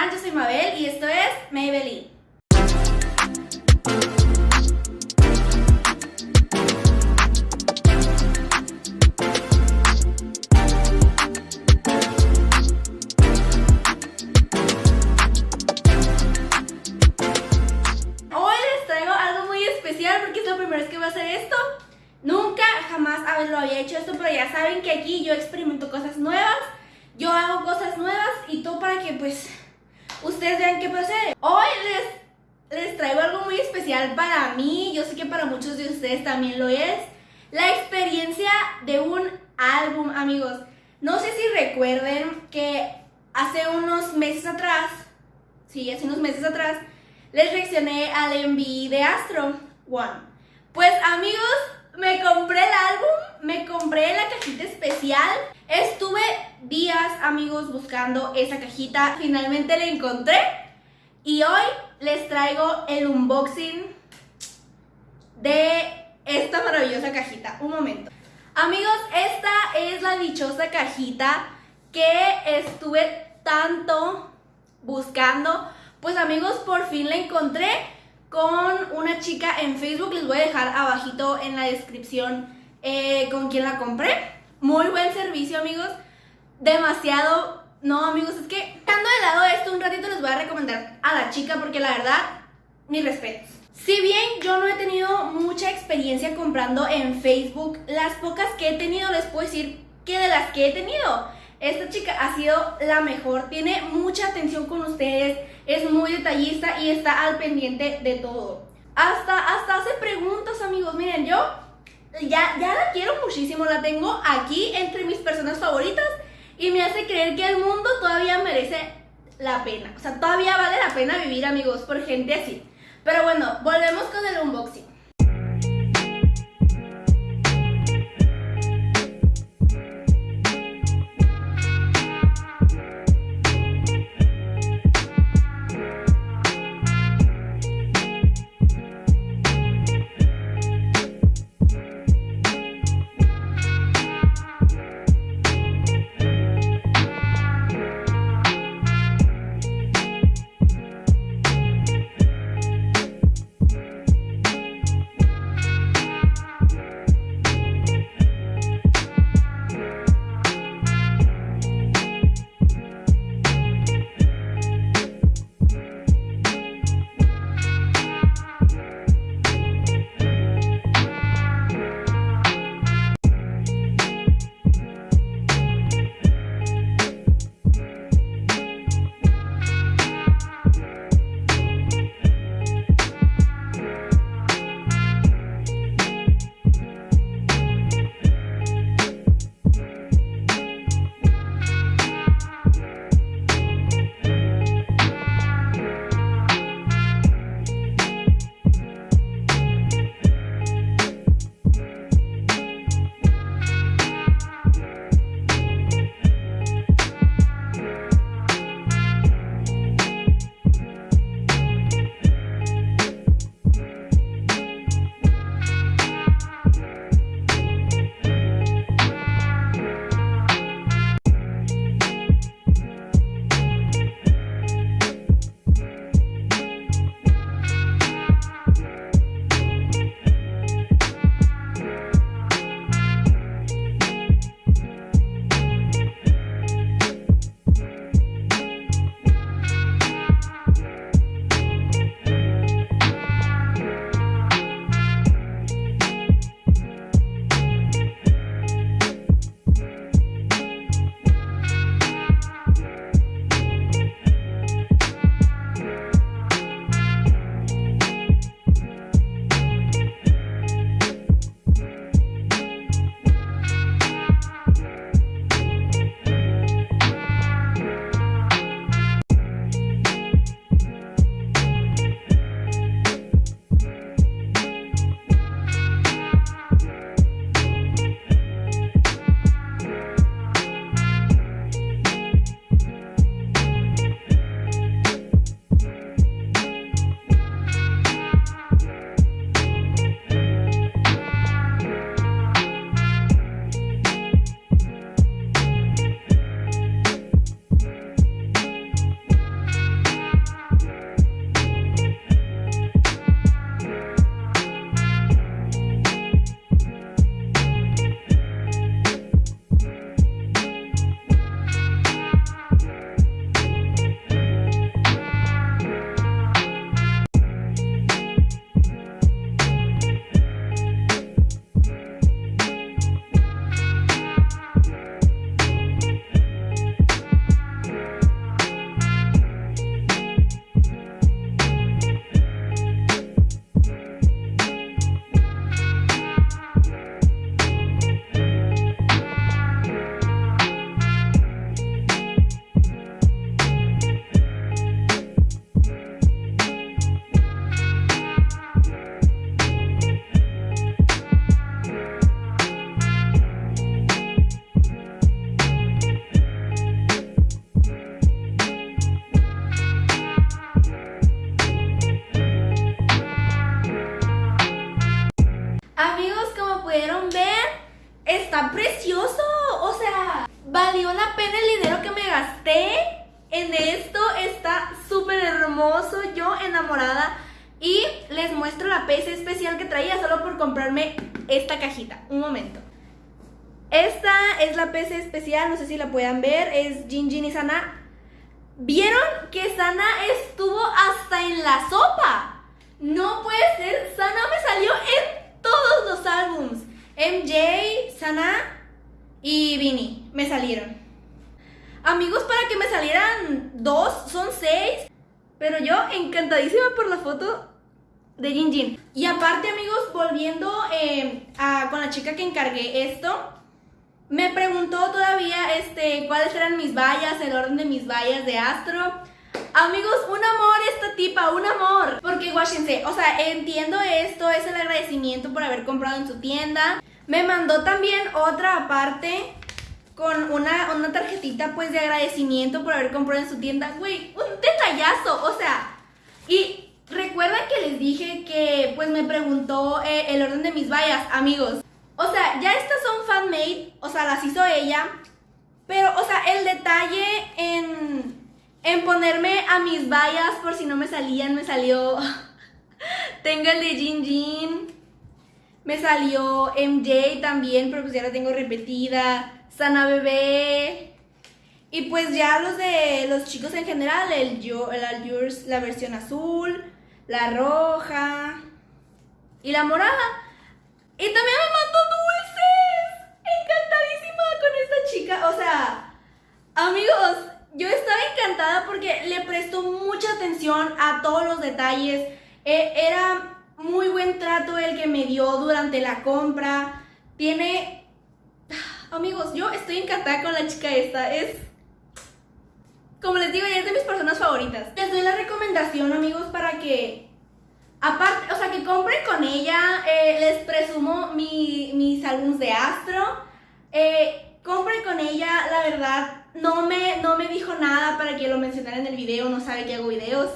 Yo soy Mabel y esto es Maybelline. Hoy les traigo algo muy especial porque es la primera vez que voy a hacer esto. Nunca, jamás lo había hecho esto, pero ya saben que aquí yo experimento cosas nuevas, yo hago cosas nuevas y todo para que pues ustedes vean qué procede. Hoy les, les traigo algo muy especial para mí, yo sé que para muchos de ustedes también lo es, la experiencia de un álbum, amigos. No sé si recuerden que hace unos meses atrás, sí, hace unos meses atrás, les reaccioné al envío de Astro One. Pues amigos, me compré el álbum, me compré la cajita especial. Amigos, buscando esa cajita. Finalmente la encontré. Y hoy les traigo el unboxing de esta maravillosa cajita. Un momento. Amigos, esta es la dichosa cajita que estuve tanto buscando. Pues amigos, por fin la encontré con una chica en Facebook. Les voy a dejar abajito en la descripción eh, con quien la compré. Muy buen servicio, amigos. Demasiado... No, amigos, es que dejando de lado esto un ratito les voy a recomendar a la chica porque la verdad, mis respetos. Si bien yo no he tenido mucha experiencia comprando en Facebook, las pocas que he tenido les puedo decir que de las que he tenido, esta chica ha sido la mejor, tiene mucha atención con ustedes, es muy detallista y está al pendiente de todo. Hasta, hasta hace preguntas, amigos. Miren, yo ya, ya la quiero muchísimo, la tengo aquí entre mis personas favoritas y me hace creer que el mundo todavía merece la pena. O sea, todavía vale la pena vivir, amigos, por gente así. Pero bueno, volvemos con el unboxing. Valió la pena el dinero que me gasté en esto. Está súper hermoso, yo enamorada. Y les muestro la PC especial que traía solo por comprarme esta cajita. Un momento. Esta es la PC especial, no sé si la puedan ver, es Jin Jin y Sana. ¿Vieron que Sana estuvo hasta en la sopa? No puede ser, Sana me salió en todos los álbums. MJ, Sana y Vini me salieron. Amigos, para que me salieran dos, son seis. Pero yo encantadísima por la foto de Jin Jin. Y aparte, amigos, volviendo eh, con la chica que encargué esto, me preguntó todavía este, cuáles eran mis vallas, el orden de mis vallas de Astro. Amigos, un amor esta tipa, un amor. Porque guáchense, o sea, entiendo esto, es el agradecimiento por haber comprado en su tienda. Me mandó también otra aparte con una, una tarjetita pues de agradecimiento por haber comprado en su tienda. Güey, un detallazo, o sea, y recuerdan que les dije que pues me preguntó eh, el orden de mis vallas, amigos. O sea, ya estas son fan-made, o sea, las hizo ella. Pero, o sea, el detalle en, en ponerme a mis vallas por si no me salían, me salió... tengo el de Jin Jin. Me salió MJ también, pero pues ya la tengo repetida. Sana Bebé. Y pues ya los de los chicos en general, el, yo, Yours, la versión azul, la roja y la morada. Y también me mandó dulces. Encantadísima con esta chica. O sea, amigos, yo estaba encantada porque le prestó mucha atención a todos los detalles. E, era trato el que me dio durante la compra. Tiene... Amigos, yo estoy encantada con la chica esta. Es... Como les digo, ella es de mis personas favoritas. Les doy la recomendación, amigos, para que Aparte, o sea, que compren con ella, eh, les presumo mis álbumes de Astro. Eh, compren con ella, la verdad, no me, no me dijo nada para que lo mencionara en el video, no sabe que hago videos.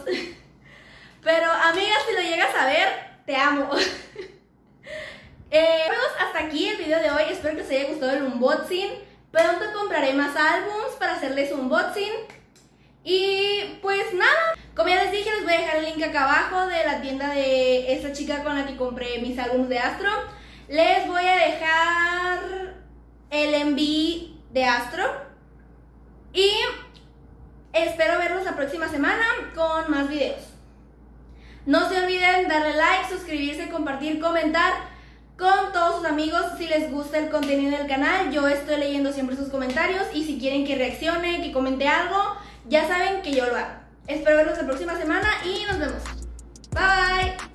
Pero, amiga, si lo llegas a ver, te amo. eh, hasta aquí el video de hoy, espero que os haya gustado el unboxing. Pronto compraré más álbums para hacerles un unboxing. Y pues nada, como ya les dije, les voy a dejar el link acá abajo de la tienda de esta chica con la que compré mis álbumes de Astro. Les voy a dejar el envío de Astro. Y espero verlos la próxima semana con más videos. No se olviden darle like, suscribirse, compartir, comentar con todos sus amigos si les gusta el contenido del canal. Yo estoy leyendo siempre sus comentarios y si quieren que reaccione, que comente algo, ya saben que yo lo hago. Espero verlos la próxima semana y nos vemos. Bye.